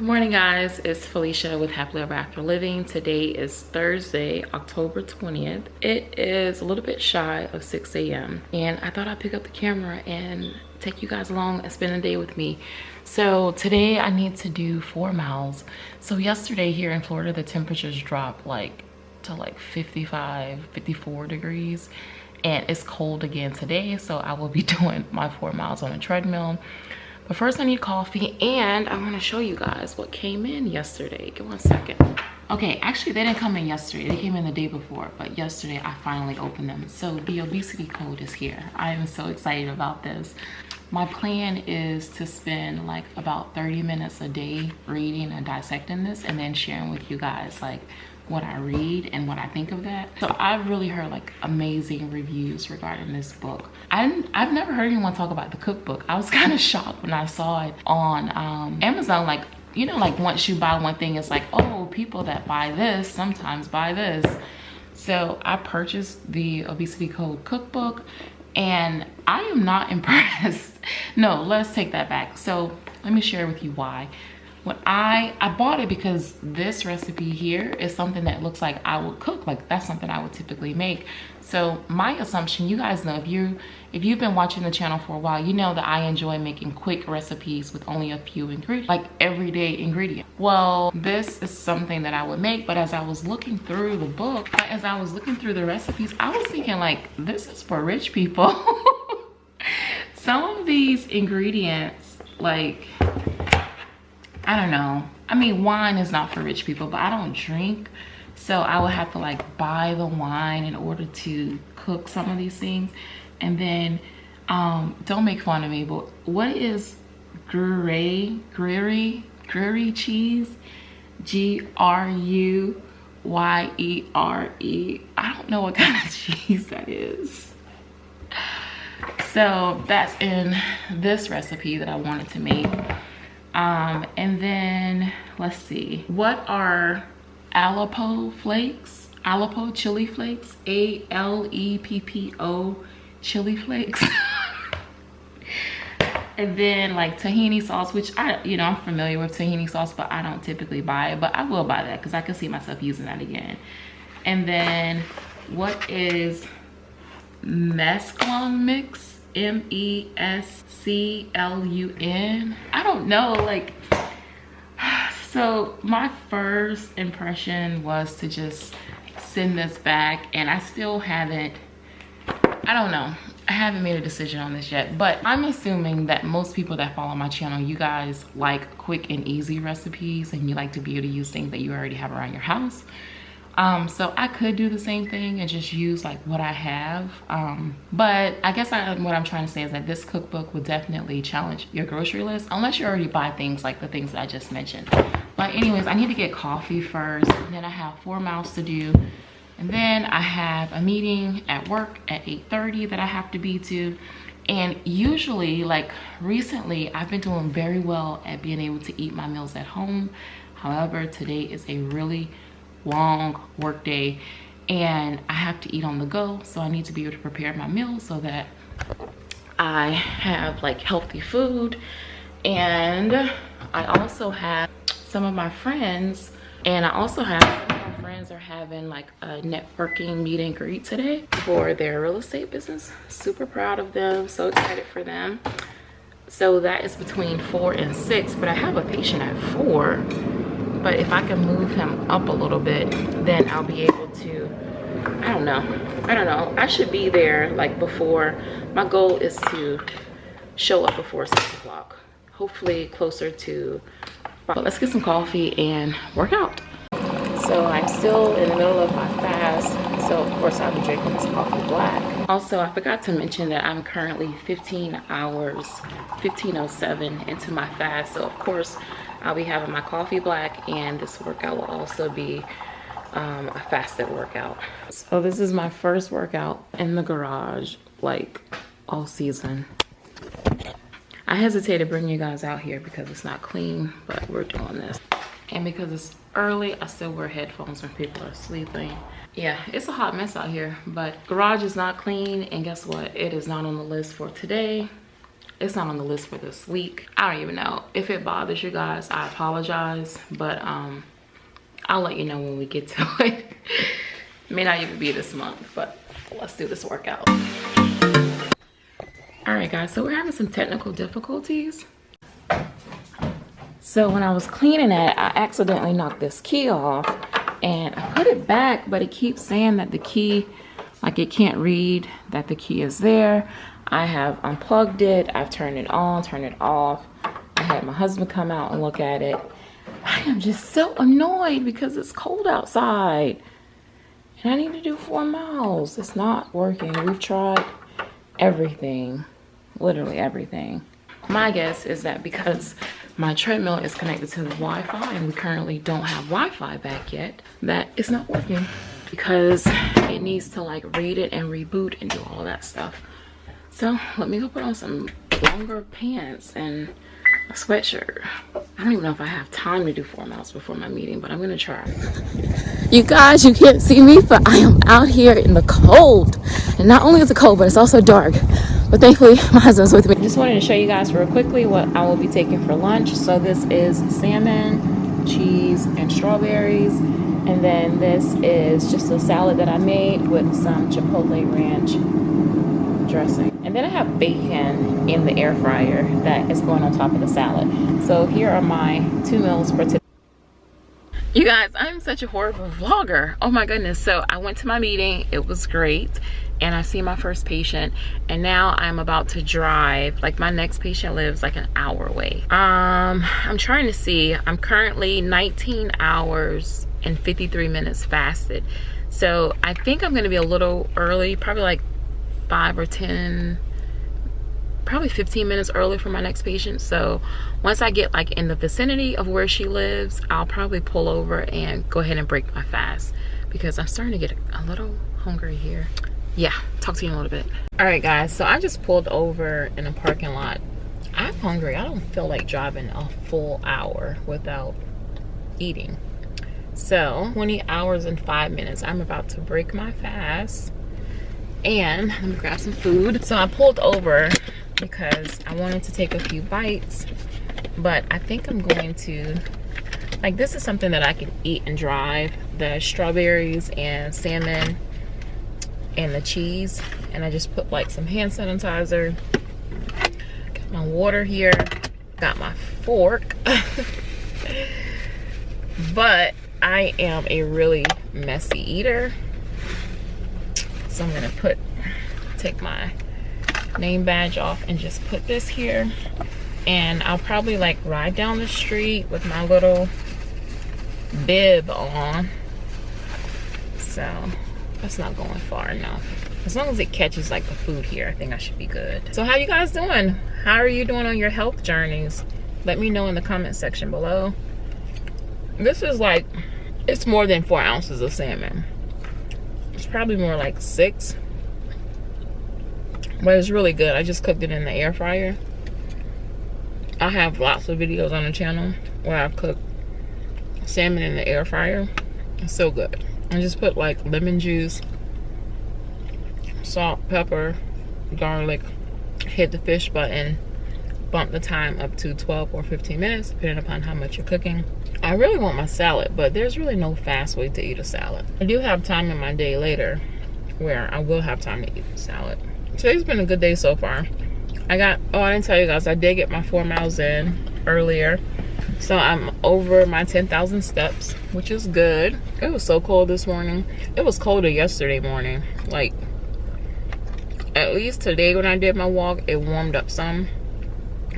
Good morning guys, it's Felicia with Happily Ever After Living. Today is Thursday, October 20th. It is a little bit shy of 6 a.m. and I thought I'd pick up the camera and take you guys along and spend a day with me. So today I need to do four miles. So yesterday here in Florida, the temperatures dropped like to like 55, 54 degrees and it's cold again today. So I will be doing my four miles on a treadmill but first I need coffee and I want to show you guys what came in yesterday. Give one second. Okay, actually they didn't come in yesterday. They came in the day before, but yesterday I finally opened them. So the obesity code is here. I am so excited about this. My plan is to spend like about 30 minutes a day reading and dissecting this and then sharing with you guys like what I read and what I think of that. So I've really heard like amazing reviews regarding this book. I I've never heard anyone talk about the cookbook. I was kind of shocked when I saw it on um, Amazon. Like, you know, like once you buy one thing, it's like, oh, people that buy this sometimes buy this. So I purchased the Obesity Code cookbook and I am not impressed. no, let's take that back. So let me share with you why when I I bought it because this recipe here is something that looks like I would cook. Like that's something I would typically make. So my assumption you guys know if you if you've been watching the channel for a while you know that I enjoy making quick recipes with only a few ingredients like everyday ingredient well this is something that I would make but as I was looking through the book as I was looking through the recipes I was thinking like this is for rich people. Some of these ingredients like I don't know. I mean, wine is not for rich people, but I don't drink. So I would have to like buy the wine in order to cook some of these things. And then, um, don't make fun of me, but what is Gruyere, Gruyere, Gruyere cheese? G-R-U-Y-E-R-E. I don't know what kind of cheese that is. So that's in this recipe that I wanted to make um and then let's see what are Aleppo flakes? Aleppo chili flakes? A-l-e-p-p-o chili flakes? And then like tahini sauce which i you know i'm familiar with tahini sauce but i don't typically buy it but i will buy that because i can see myself using that again. And then what is mesclun mix M-E-S-C-L-U-N. I don't know, like, so my first impression was to just send this back and I still haven't, I don't know. I haven't made a decision on this yet, but I'm assuming that most people that follow my channel, you guys like quick and easy recipes and you like to be able to use things that you already have around your house um so i could do the same thing and just use like what i have. Um but i guess I, what i'm trying to say is that this cookbook would definitely challenge your grocery list unless you already buy things like the things that i just mentioned. But anyways i need to get coffee first then i have four miles to do. And then i have a meeting at work at 8:30 that i have to be to. And usually like recently i've been doing very well at being able to eat my meals at home. However today is a really long work day and I have to eat on the go. So I need to be able to prepare my meals so that I have like healthy food. And I also have some of my friends and I also have some of my friends are having like a networking meet and greet today for their real estate business. Super proud of them, so excited for them. So that is between four and six, but I have a patient at four but if I can move up a little bit then I'll be able to I don't know. I don't know. I should be there like before. My goal is to show up before six o'clock. Hopefully closer to but let's get some coffee and work out. So I'm still in the middle of my fast. So of course I'll be drinking this coffee black also I forgot to mention that I'm currently 15 hours 1507 into my fast so of course I'll be having my coffee black and this workout will also be um, a fasted workout. So this is my first workout in the garage, like all season. I hesitate to bring you guys out here because it's not clean, but we're doing this. And because it's early, I still wear headphones when people are sleeping. Yeah, it's a hot mess out here, but garage is not clean. And guess what? It is not on the list for today. it's not on the list for this week i don't even know if it bothers you guys i apologize but um i'll let you know when we get to it may not even be this month but let's do this workout all right guys so we're having some technical difficulties so when i was cleaning it i accidentally knocked this key off and i put it back but it keeps saying that the key like it can't read that the key is there. I have unplugged it i've turned it on turned it off. I had my husband come out and look at it. I am just so annoyed because it's cold outside and i need to do four miles. It's not working. We've tried everything literally everything. My guess is that because my treadmill is connected to the Wi-Fi and we currently don't have Wi-Fi back yet, That is not working because it needs to like read it and reboot and do all that stuff. So let me go put on some longer pants and a sweatshirt. I don't even know if I have time to do four miles before my meeting, but I'm gonna try. You guys, you can't see me, but I am out here in the cold. And not only is it cold, but it's also dark. But thankfully, my husband's with me. Just wanted to show you guys real quickly what I will be taking for lunch. So this is salmon, cheese, and strawberries. And then this is just a salad that I made with some Chipotle Ranch dressing. And then I have bacon in the air fryer that is going on top of the salad. So here are my two meals for today. Guys, I'm such a horrible vlogger. Oh my goodness. So I went to my meeting. It was great. And I see my first patient. And now I'm about to drive. Like my next patient lives like an hour away. Um, I'm trying to see. I'm currently 19 hours and 53 minutes fasted. So I think I'm to be a little early. Probably like 5 or 10 probably 15 minutes early for my next patient. So once i get like in the vicinity of where she lives i'll probably pull over and go ahead and break my fast because i'm starting to get a little hungry here. Yeah talk to you in a little bit. All right guys so i just pulled over in a parking lot. I'm hungry. I don't feel like driving a full hour without eating. So 20 hours and five minutes. I'm about to break my fast and let me grab some food. So i pulled over because i wanted to take a few bites but i think i'm going to like this is something that i can eat and drive the strawberries and salmon and the cheese and i just put like some hand sanitizer. Got my water here got my fork but i am a really messy eater so I'm gonna put, take my name badge off and just put this here. And I'll probably like ride down the street with my little bib on. So that's not going far enough. As long as it catches like the food here, I think I should be good. So how you guys doing? How are you doing on your health journeys? Let me know in the comment section below. This is like, it's more than four ounces of salmon it's probably more like six. But it's really good. I just cooked it in the air fryer. I have lots of videos on the channel where I've cooked salmon in the air fryer. It's so good. I just put like lemon juice, salt, pepper, garlic, hit the fish button, bump the time up to 12 or 15 minutes, depending upon how much you're cooking. I really want my salad, but there's really no fast way to eat a salad. I do have time in my day later where I will have time to eat salad. Today's been a good day so far. I got, oh, I didn't tell you guys, I did get my four miles in earlier. So I'm over my 10,000 steps, which is good. It was so cold this morning. It was colder yesterday morning. Like, at least today when I did my walk, it warmed up some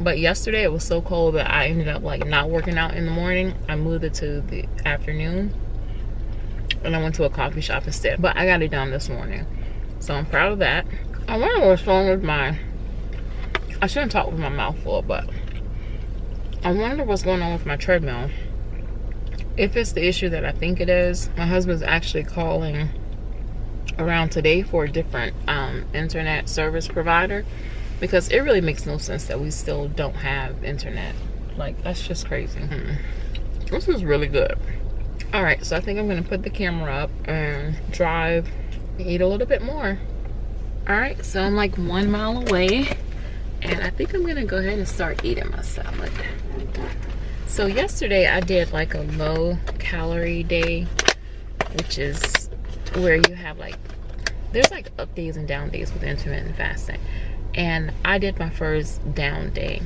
but yesterday it was so cold that i ended up like not working out in the morning i moved it to the afternoon and i went to a coffee shop instead but i got it done this morning so i'm proud of that i wonder what's wrong with my i shouldn't talk with my mouth full but i wonder what's going on with my treadmill. If it's the issue that i think it is my husband's actually calling around today for a different um, internet service provider because it really makes no sense that we still don't have internet. Like that's just crazy. Hmm. this is really good. All right so i think i'm gonna put the camera up and drive eat a little bit more all right so i'm like one mile away and I think I'm gonna go ahead and start eating my salad. So yesterday I did like a low calorie day, which is where you have like, there's like up days and down days with intermittent fasting. And I did my first down day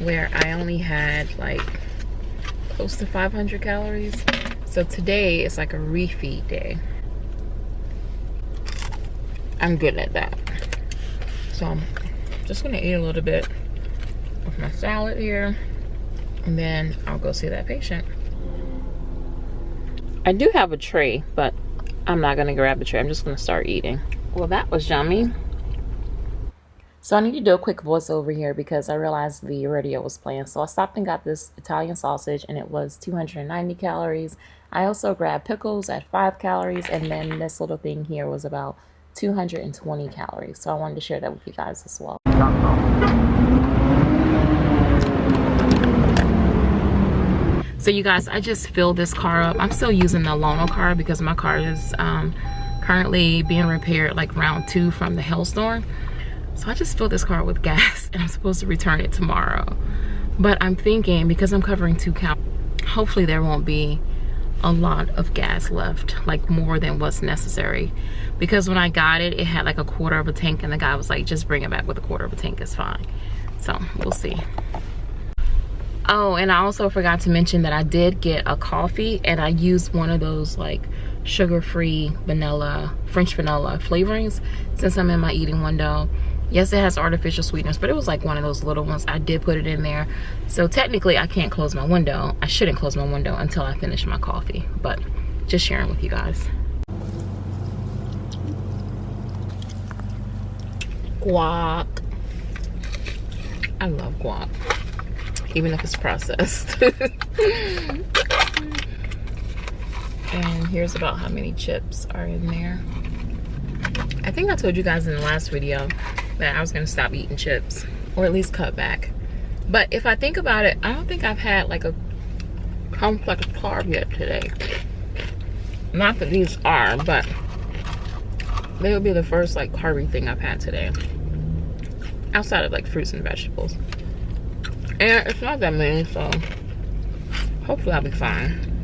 where I only had like close to 500 calories. So today is like a refeed day. I'm good at that. So I'm just gonna eat a little bit of my salad here and then I'll go see that patient. I do have a tray, but I'm not gonna grab the tray. I'm just gonna start eating. Well, that was yummy. So I need to do a quick voiceover here because I realized the radio was playing. So I stopped and got this Italian sausage and it was 290 calories. I also grabbed pickles at 5 calories and then this little thing here was about 220 calories. So I wanted to share that with you guys as well. So you guys, I just filled this car up. I'm still using the Lono car because my car is um, currently being repaired like round two from the hailstorm. So I just filled this car with gas and I'm supposed to return it tomorrow. But I'm thinking because I'm covering two counts, hopefully there won't be a lot of gas left, like more than what's necessary. Because when I got it, it had like a quarter of a tank and the guy was like, just bring it back with a quarter of a tank, it's fine. So we'll see. Oh, and I also forgot to mention that I did get a coffee and I used one of those like sugar-free vanilla, French vanilla flavorings since I'm in my eating window yes it has artificial sweeteners but it was like one of those little ones. I did put it in there. So technically i can't close my window. I shouldn't close my window until i finish my coffee but just sharing with you guys. Guac. I love guac even if it's processed. And here's about how many chips are in there. I think I told you guys in the last video that I was gonna stop eating chips or at least cut back. But if I think about it, I don't think I've had like a complex carb yet today. Not that these are, but they will be the first like carby thing I've had today. Outside of like fruits and vegetables. And it's not that many, so hopefully I'll be fine.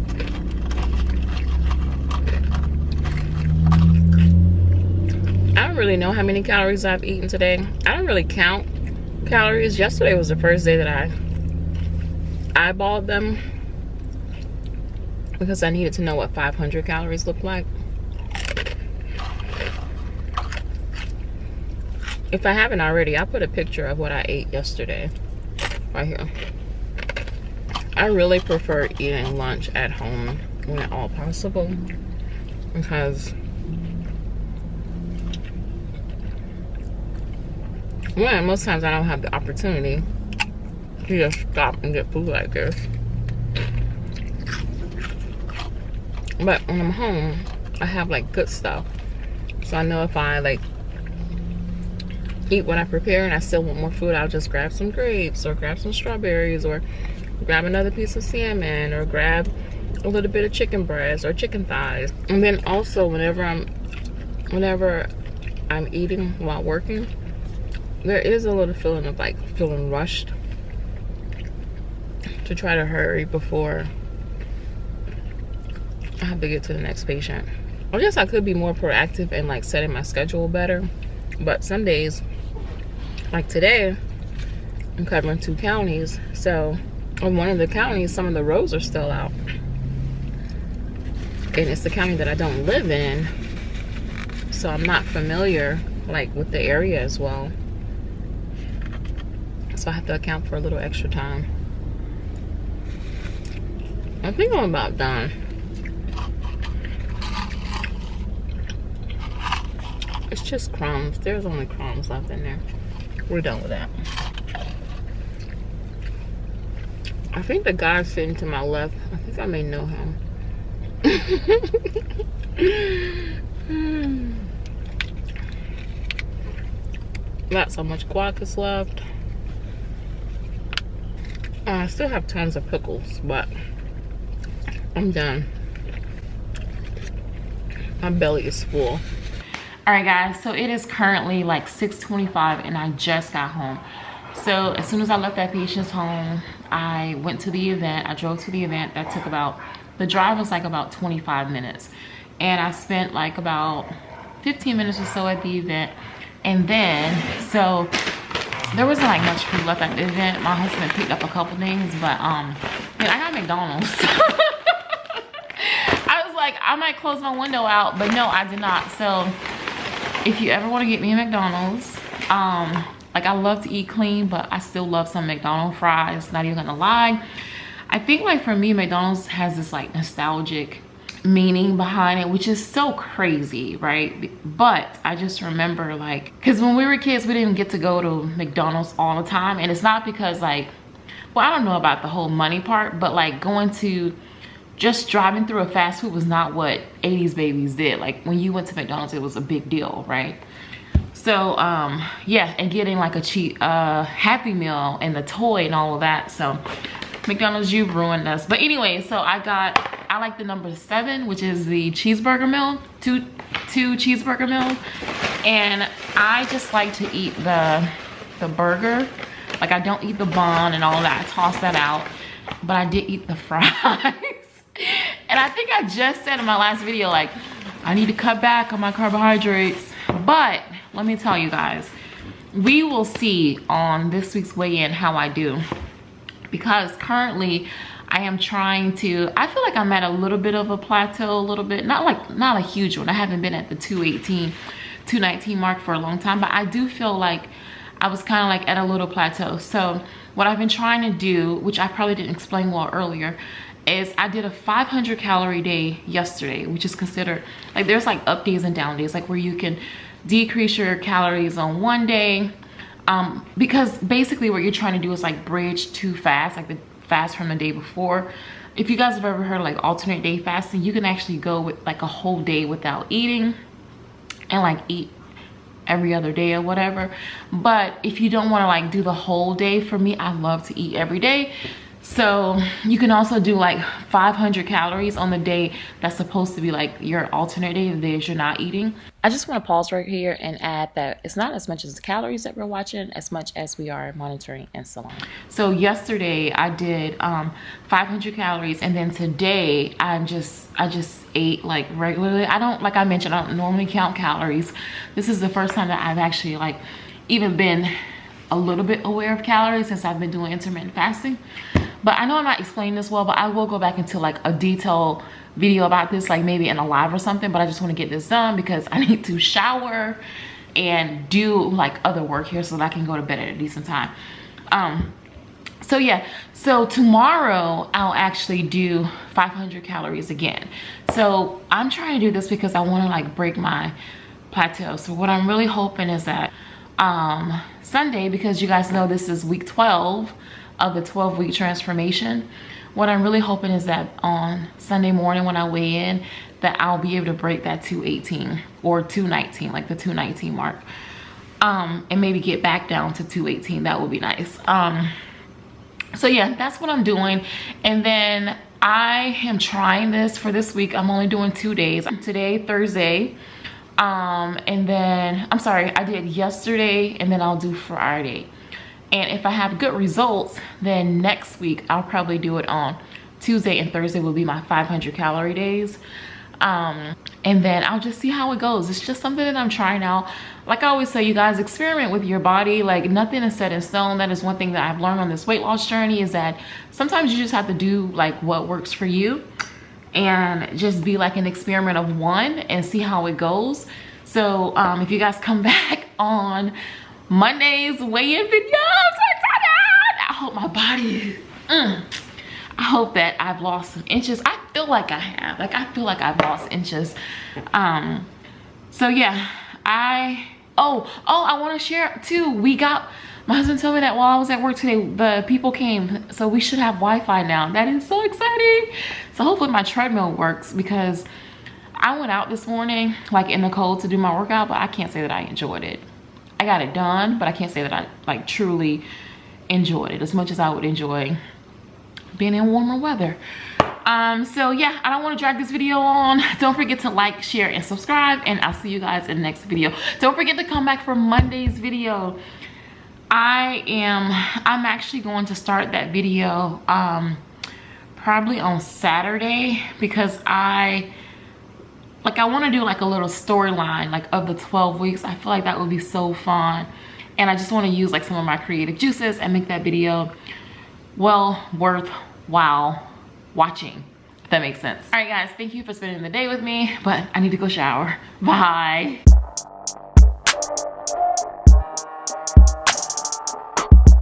Don't really know how many calories I've eaten today. I don't really count calories. Yesterday was the first day that I eyeballed them because I needed to know what 500 calories looked like. If I haven't already, I'll put a picture of what I ate yesterday right here. I really prefer eating lunch at home when at all possible because One, most times I don't have the opportunity to just stop and get food like this. But when I'm home, I have like good stuff. So I know if I like eat what I prepare and I still want more food, I'll just grab some grapes or grab some strawberries or grab another piece of salmon or grab a little bit of chicken breast or chicken thighs. And then also whenever I'm whenever I'm eating while working, there is a little feeling of like feeling rushed to try to hurry before I have to get to the next patient. I guess I could be more proactive and like setting my schedule better. But some days, like today, I'm covering two counties. So in one of the counties, some of the roads are still out. And it's the county that I don't live in. So I'm not familiar like with the area as well so I have to account for a little extra time. I think I'm about done. It's just crumbs. There's only crumbs left in there. We're done with that. I think the guy sitting to my left, I think I may know him. Got so much guac is left. I still have tons of pickles, but I'm done. My belly is full. All right, guys, so it is currently like 6.25 and I just got home. so as soon as i left that patient's home i went to the event i drove to the event that took about the drive was like about 25 minutes and i spent like about 15 minutes or so at the event and then so there wasn't like much food left at the event my husband picked up a couple things but um i got mcdonald's. I was like i might close my window out but no i did not. So if you ever want to get me a mcdonald's um like i love to eat clean but i still love some mcdonald's fries not even gonna lie. I think like for me mcdonald's has this like nostalgic meaning behind it which is so crazy right? But i just remember like because when we were kids we didn't get to go to mcdonald's all the time. And it's not because like well i don't know about the whole money part but like going to just driving through a fast food was not what 80s babies did. Like when you went to mcdonald's it was a big deal right? So um yeah and getting like a cheap uh happy meal and the toy and all of that. So mcdonald's you've ruined us. But anyway so i got i like the number seven which is the cheeseburger meal two two cheeseburger meals and i just like to eat the the burger. Like i don't eat the bun and all that. I toss that out. But i did eat the fries. And i think i just said in my last video like i need to cut back on my carbohydrates. But let me tell you guys we will see on this week's weigh-in how i do. Because currently I am trying to, I feel like I'm at a little bit of a plateau a little bit, not like, not a huge one. I haven't been at the 218, 219 mark for a long time, but I do feel like I was kind of like at a little plateau. So what I've been trying to do, which I probably didn't explain well earlier, is I did a 500 calorie day yesterday, which is considered, like there's like up days and down days, like where you can decrease your calories on one day, um, because basically what you're trying to do is like bridge too fast, like the fast from the day before. If you guys have ever heard like alternate day fasting, you can actually go with like a whole day without eating and like eat every other day or whatever. But if you don't want to like do the whole day, for me, I love to eat every day. So you can also do like 500 calories on the day that's supposed to be like your alternate day, the days you're not eating. I just want to pause right here and add that it's not as much as the calories that we're watching as much as we are monitoring insulin. So yesterday I did um, 500 calories and then today I'm just, I just ate like regularly. I don't, like I mentioned, I don't normally count calories. This is the first time that I've actually like even been a little bit aware of calories since I've been doing intermittent fasting but i know i'm not explaining this well but i will go back into like a detailed video about this like maybe in a live or something but i just want to get this done because i need to shower and do like other work here so that i can go to bed at a decent time. Um so yeah. So tomorrow i'll actually do 500 calories again. So i'm trying to do this because i want to like break my plateau. So what i'm really hoping is that um sunday because you guys know this is week 12 of the 12 week transformation what i'm really hoping is that on sunday morning when i weigh in that i'll be able to break that 218 or 219 like the 219 mark um and maybe get back down to 218 that would be nice. Um so yeah that's what i'm doing. And then i am trying this for this week. I'm only doing two days. Today thursday. Um and then i'm sorry i did yesterday and then i'll do friday and if I have good results, then next week I'll probably do it on Tuesday and Thursday will be my 500 calorie days. Um, and then I'll just see how it goes. It's just something that I'm trying out. Like I always say, you guys experiment with your body. Like nothing is set in stone. That is one thing that I've learned on this weight loss journey is that sometimes you just have to do like what works for you and just be like an experiment of one and see how it goes. So um, if you guys come back on Monday's weigh-in video. I hope my body, mm, I hope that I've lost some inches. I feel like I have. Like I feel like I've lost inches. Um, so yeah, I, oh, oh, I want to share too. We got, my husband told me that while I was at work today, the people came. So we should have Wi-Fi now. That is so exciting. So hopefully my treadmill works because I went out this morning, like in the cold to do my workout, but I can't say that I enjoyed it. I got it done, but I can't say that I like truly enjoyed it as much as I would enjoy being in warmer weather. Um, so yeah, I don't want to drag this video on. Don't forget to like, share, and subscribe, and I'll see you guys in the next video. Don't forget to come back for Monday's video. I am, I'm actually going to start that video um, probably on Saturday because I, like I wanna do like a little storyline like of the 12 weeks. I feel like that would be so fun. And I just wanna use like some of my creative juices and make that video well worthwhile watching if that makes sense all right guys thank you for spending the day with me but i need to go shower bye